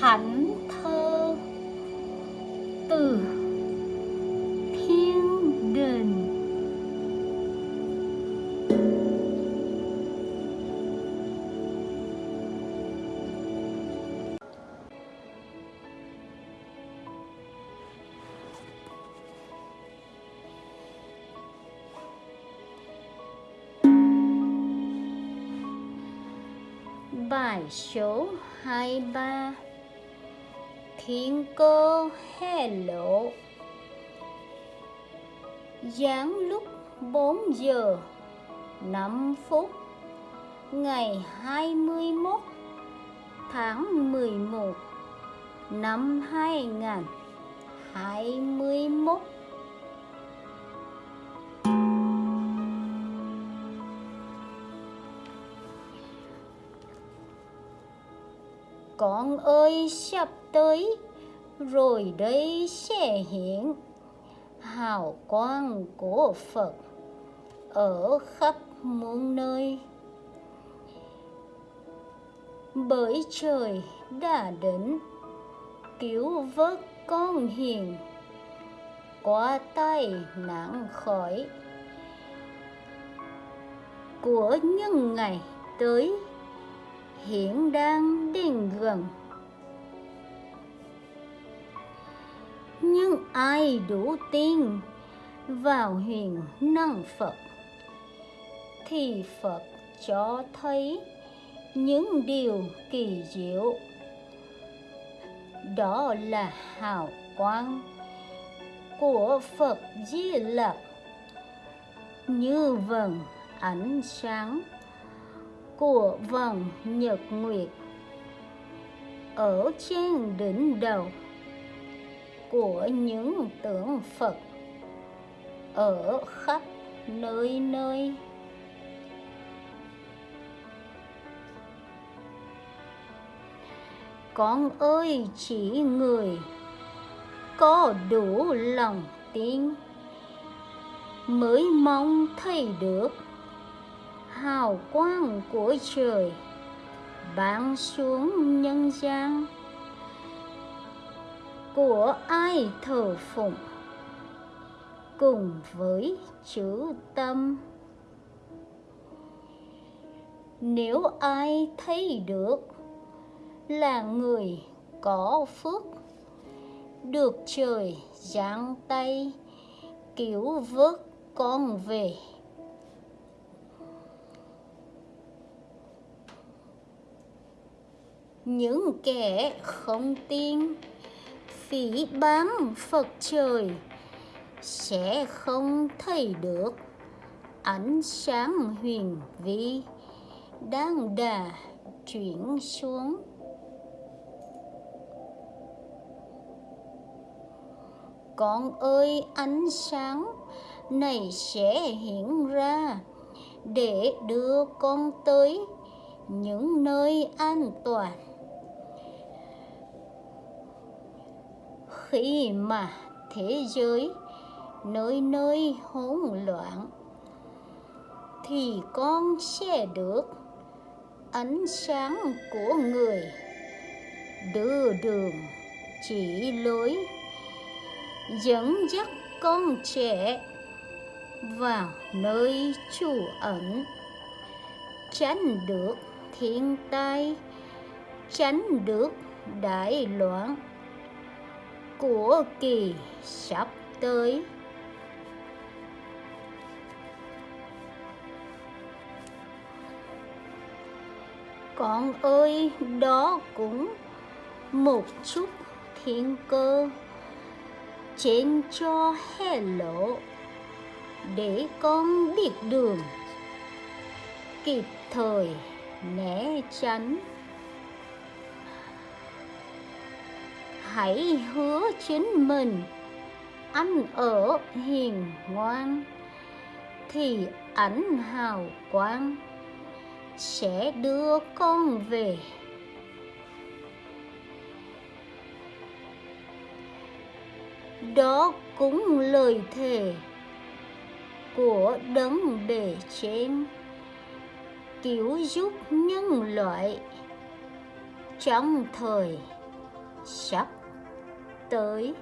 thánh thơ từ thiên đình Bài số 23 Thiên cơ hé lộ Giáng lúc 4 giờ 5 phút, Ngày 21 tháng 11 năm 2021 Con ơi sắp tới, rồi đây sẽ hiện hào quang của Phật ở khắp muôn nơi. Bởi trời đã đến, cứu vớt con hiền, qua tay nạn khỏi của những ngày tới hiện đang đến gần nhưng ai đủ tin vào huyền năng Phật, thì Phật cho thấy những điều kỳ diệu. Đó là hào quang của Phật Di Lặc. Như vầng ánh sáng của vầng nhật nguyệt ở trên đỉnh đầu của những tượng Phật, ở khắp nơi nơi. Con ơi, chỉ người có đủ lòng tin mới mong thấy được hào quang của trời. Ban xuống nhân gian. Của ai thờ phụng? Cùng với chữ tâm. Nếu ai thấy được là người có phước, được trời giáng tay cứu vớt con về những kẻ không tin phỉ báng Phật trời sẽ không thấy được ánh sáng huyền vi đang đà chuyển xuống. Con ơi, ánh sáng này sẽ hiện ra để đưa con tới những nơi an toàn. Khi mà thế giới nơi nơi hỗn loạn, thì con sẽ được ánh sáng của người đưa đường chỉ lối, dẫn dắt con trẻ vào nơi trú ẩn, tránh được thiên tai, tránh được đại loạn của kỳ sắp tới. Con ơi, đó cũng một chút thiên cơ trên cho hé lộ để con biết đường kịp thời né tránh. Hãy hứa chính mình. Ăn ở hiền ngoan thì ảnh hào quang sẽ đưa con về. Đó cũng lời thề của đấng bề trên cứu giúp nhân loại trong thời sắp tới.